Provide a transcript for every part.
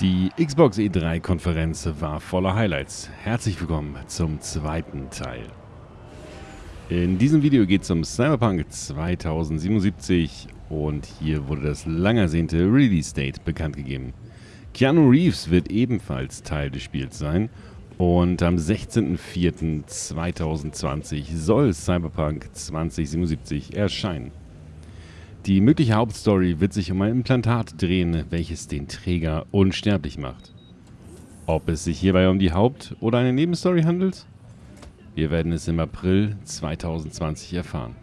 Die Xbox E3-Konferenz war voller Highlights. Herzlich willkommen zum zweiten Teil. In diesem Video geht es um Cyberpunk 2077 und hier wurde das lang ersehnte Release-Date bekannt gegeben. Keanu Reeves wird ebenfalls Teil des Spiels sein und am 16.04.2020 soll Cyberpunk 2077 erscheinen. Die mögliche Hauptstory wird sich um ein Implantat drehen, welches den Träger unsterblich macht. Ob es sich hierbei um die Haupt- oder eine Nebenstory handelt? Wir werden es im April 2020 erfahren.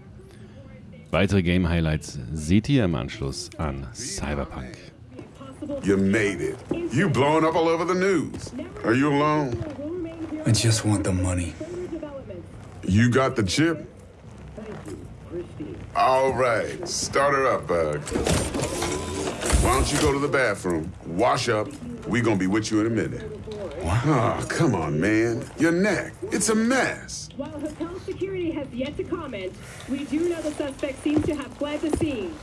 Weitere Game-Highlights seht ihr im Anschluss an Cyberpunk. You made it. You blowing up all over the news. Are you alone? I just want the money. You got the chip? All right, start her up, Bug. Why don't you go to the bathroom, wash up? We gonna be with you in a minute. What? Oh, come on, man. Your neck. It's a mess. While hotel security has yet to comment, we do know the suspect seems to have fled the scene.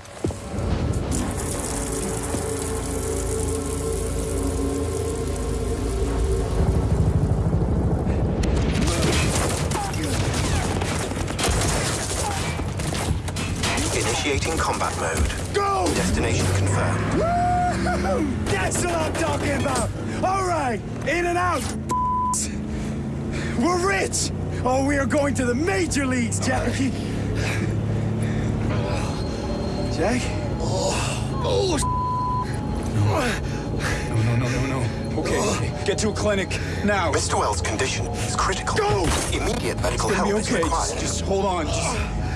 Mode. Go! Destination confirmed. Woo! That's what I'm talking about! All right, in and out! We're rich! Oh, we are going to the major leagues, Jackie! Jack? Oh, No, no, no, no, no. Okay, okay. get to a clinic now. Mr. Wells' condition is critical. Go! Immediate medical help okay. is required. Just, just hold on. Just,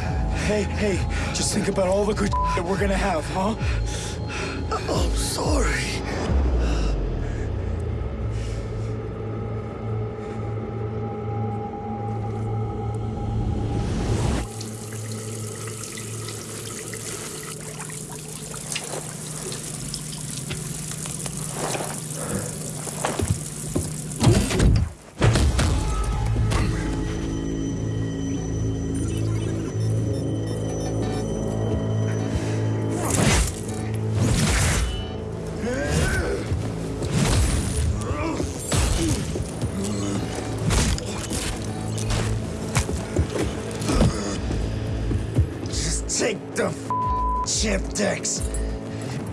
hey, hey, just think about all the good that we're gonna have, huh? I'm sorry.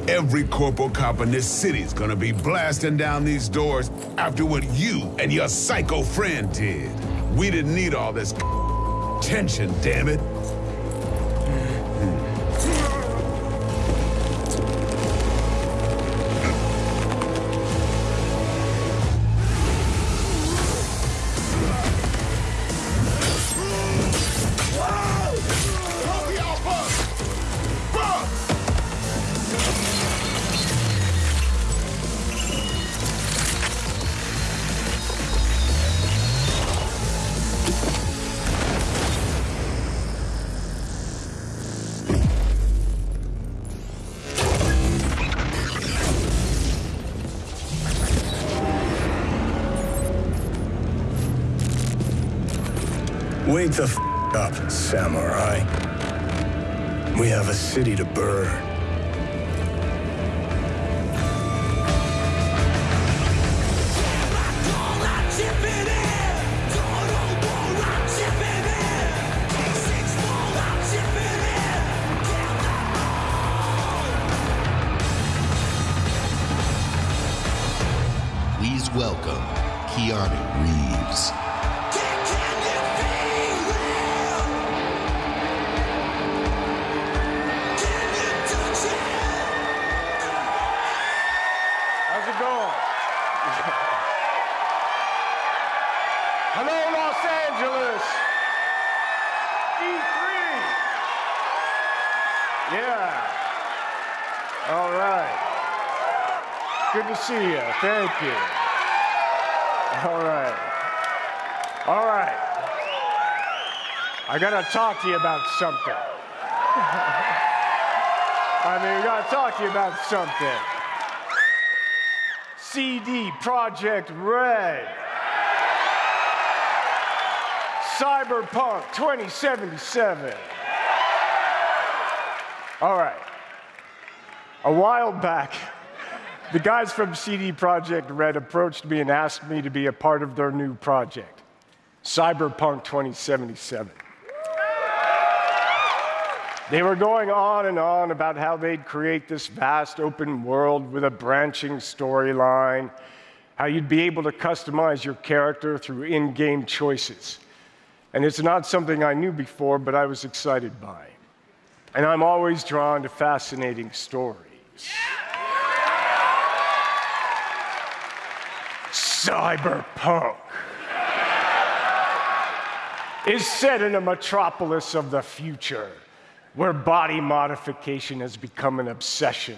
Every corporal cop in this city's gonna be blasting down these doors after what you and your psycho friend did. We didn't need all this tension, damn it. Wake the f up, samurai. We have a city to burn. Please welcome Keanu Reeves. Right. Good to see you. Thank you. All right. All right. I gotta talk to you about something. I mean, we gotta talk to you about something. CD Projekt Red. Cyberpunk 2077. All right. A while back, the guys from CD Projekt Red approached me and asked me to be a part of their new project, Cyberpunk 2077. They were going on and on about how they'd create this vast open world with a branching storyline, how you'd be able to customize your character through in game choices. And it's not something I knew before, but I was excited by. And I'm always drawn to fascinating stories. Cyberpunk is set in a metropolis of the future where body modification has become an obsession.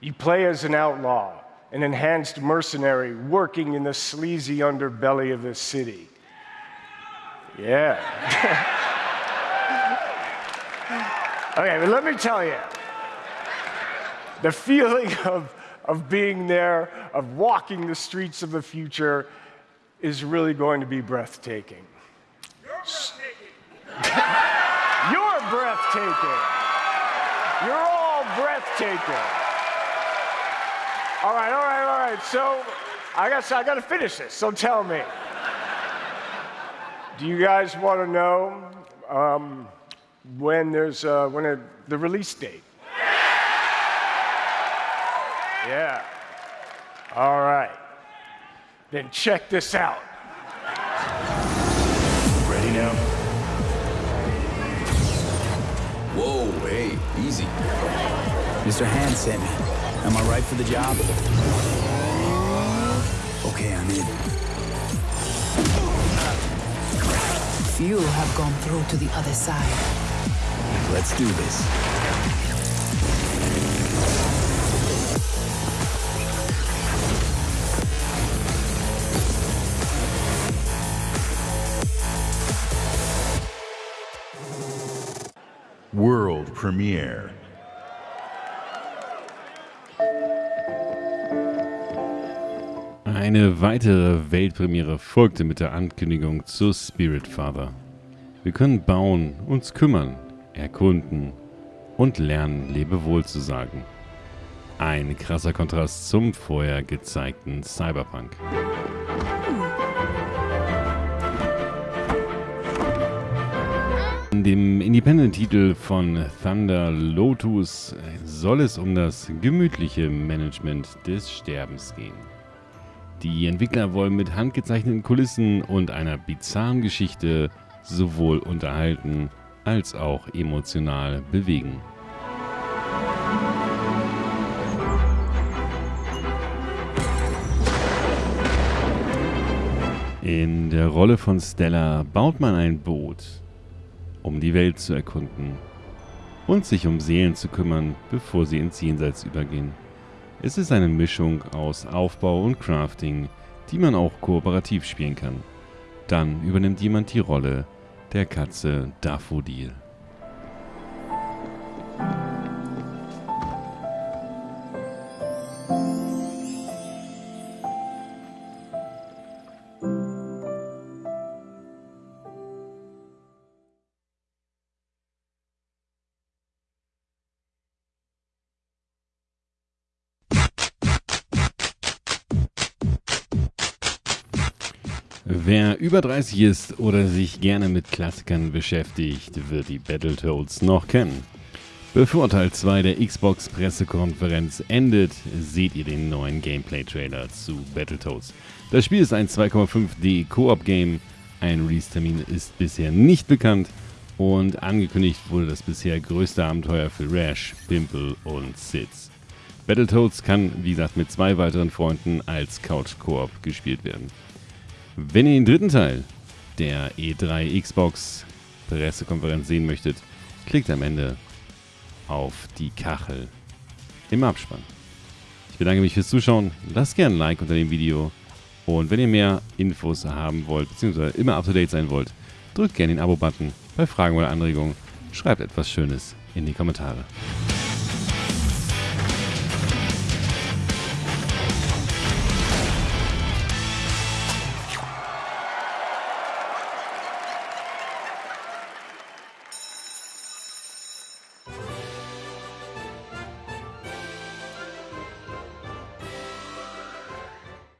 You play as an outlaw, an enhanced mercenary working in the sleazy underbelly of the city. Yeah. okay, but let me tell you the feeling of, of being there, of walking the streets of the future, is really going to be breathtaking. You're breathtaking. You're all breathtaking. All right, all right, all right. So I guess I got to finish this. So tell me. Do you guys want to know um, when there's uh, when a, the release date? Yeah. All right. Then check this out. Ready now? Whoa, hey, easy. Mr. Hand sent me. Am I right for the job? Okay, I'm in. Few have gone through to the other side. Let's do this. Premiere. Eine weitere Weltpremiere folgte mit der Ankündigung zu Spirit Father. Wir können bauen, uns kümmern, erkunden und lernen, Lebewohl zu sagen. Ein krasser Kontrast zum vorher gezeigten Cyberpunk. In dem Independent-Titel von Thunder Lotus soll es um das gemütliche Management des Sterbens gehen. Die Entwickler wollen mit handgezeichneten Kulissen und einer bizarren Geschichte sowohl unterhalten als auch emotional bewegen. In der Rolle von Stella baut man ein Boot, um die Welt zu erkunden und sich um Seelen zu kümmern, bevor sie ins Jenseits übergehen. Es ist eine Mischung aus Aufbau und Crafting, die man auch kooperativ spielen kann. Dann übernimmt jemand die Rolle der Katze Daffodil. Wer über 30 ist oder sich gerne mit Klassikern beschäftigt, wird die Battletoads noch kennen. Bevor Teil 2 der Xbox Pressekonferenz endet, seht ihr den neuen Gameplay-Trailer zu Battletoads. Das Spiel ist ein 2,5D Koop-Game, ein Release-Termin ist bisher nicht bekannt und angekündigt wurde das bisher größte Abenteuer für Rash, Pimple und Sids. Battletoads kann, wie gesagt, mit zwei weiteren Freunden als Couch-Koop gespielt werden. Wenn ihr den dritten Teil der E3 Xbox Pressekonferenz sehen möchtet, klickt am Ende auf die Kachel im Abspann. Ich bedanke mich fürs Zuschauen, lasst gerne ein Like unter dem Video und wenn ihr mehr Infos haben wollt, beziehungsweise immer up to date sein wollt, drückt gerne den Abo-Button. Bei Fragen oder Anregungen schreibt etwas Schönes in die Kommentare.